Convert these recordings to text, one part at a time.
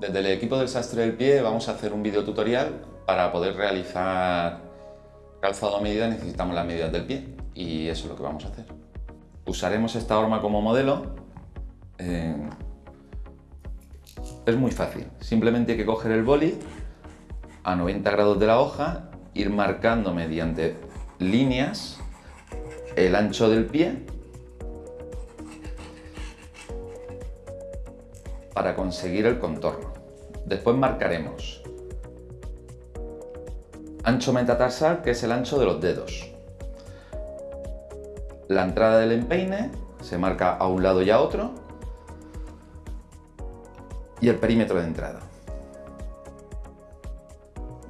Desde el equipo del sastre del pie vamos a hacer un video tutorial para poder realizar calzado a medida necesitamos las medidas del pie y eso es lo que vamos a hacer. Usaremos esta horma como modelo. Eh, es muy fácil, simplemente hay que coger el boli a 90 grados de la hoja, ir marcando mediante líneas el ancho del pie para conseguir el contorno. Después marcaremos ancho metatarsal, que es el ancho de los dedos. La entrada del empeine se marca a un lado y a otro. Y el perímetro de entrada.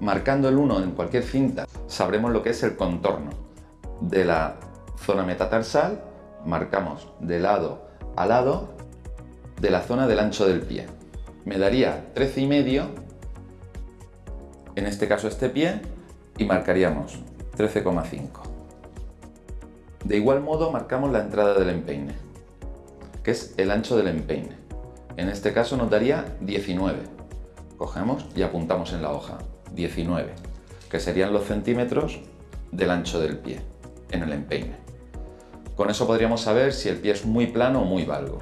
Marcando el 1 en cualquier cinta sabremos lo que es el contorno de la zona metatarsal. Marcamos de lado a lado de la zona del ancho del pie. Me daría 13 y medio, en este caso este pie, y marcaríamos 13,5. De igual modo marcamos la entrada del empeine, que es el ancho del empeine. En este caso nos daría 19. Cogemos y apuntamos en la hoja 19, que serían los centímetros del ancho del pie en el empeine. Con eso podríamos saber si el pie es muy plano o muy valgo.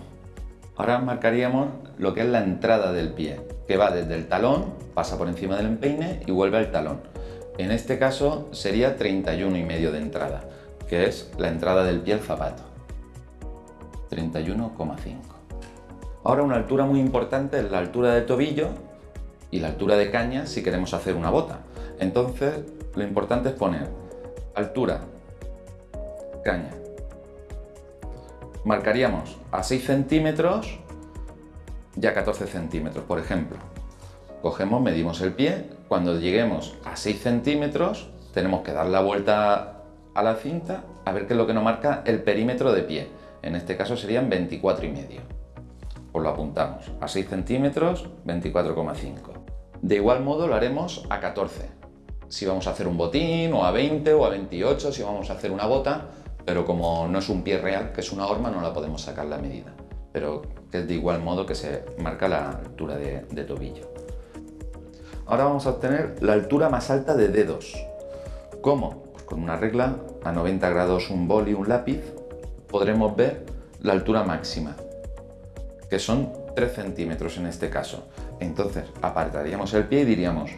Ahora marcaríamos lo que es la entrada del pie, que va desde el talón, pasa por encima del empeine y vuelve al talón. En este caso sería 31 y medio de entrada, que es la entrada del pie al zapato. 31,5. Ahora una altura muy importante es la altura del tobillo y la altura de caña si queremos hacer una bota. Entonces lo importante es poner altura, caña, marcaríamos a 6 centímetros y a 14 centímetros, por ejemplo. Cogemos, medimos el pie, cuando lleguemos a 6 centímetros tenemos que dar la vuelta a la cinta a ver qué es lo que nos marca el perímetro de pie. En este caso serían 24 y medio. Pues lo apuntamos, a 6 centímetros, 24,5. De igual modo lo haremos a 14. Si vamos a hacer un botín, o a 20, o a 28, si vamos a hacer una bota, pero como no es un pie real, que es una horma, no la podemos sacar la medida, pero es de igual modo que se marca la altura de, tobillo. Ahora vamos a obtener la altura más alta de dedos. ¿Cómo? Pues con una regla, a 90 grados un bol y un lápiz, podremos ver la altura máxima, que son 3 centímetros en este caso. Entonces apartaríamos el pie y diríamos,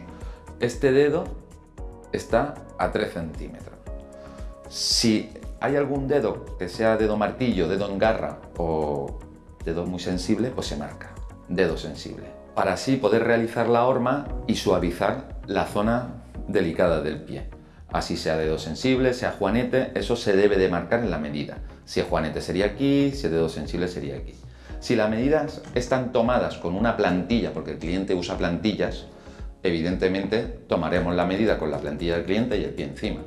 este dedo está a 3 centímetros. Si hay algún dedo que sea dedo martillo, dedo en garra o dedo muy sensible, pues se marca dedo sensible. Para así poder realizar la horma y suavizar la zona delicada del pie. Así sea dedo sensible, sea juanete, eso se debe de marcar en la medida. Si es juanete sería aquí, si es dedo sensible sería aquí. Si las medidas están tomadas con una plantilla, porque el cliente usa plantillas, evidentemente tomaremos la medida con la plantilla del cliente y el pie encima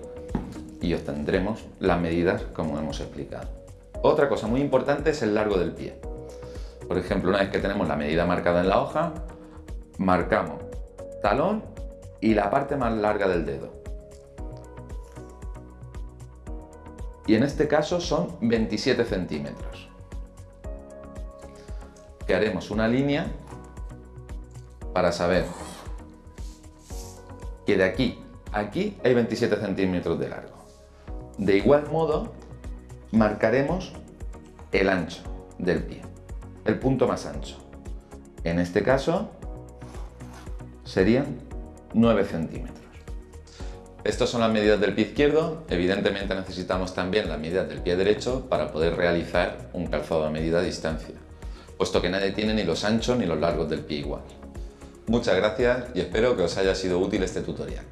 y obtendremos las medidas como hemos explicado. Otra cosa muy importante es el largo del pie. Por ejemplo, una vez que tenemos la medida marcada en la hoja, marcamos talón y la parte más larga del dedo. Y en este caso son 27 centímetros. Que haremos una línea para saber que de aquí a aquí hay 27 centímetros de largo. De igual modo, marcaremos el ancho del pie, el punto más ancho. En este caso, serían 9 centímetros. Estas son las medidas del pie izquierdo. Evidentemente necesitamos también las medidas del pie derecho para poder realizar un calzado a medida a distancia, puesto que nadie tiene ni los anchos ni los largos del pie igual. Muchas gracias y espero que os haya sido útil este tutorial.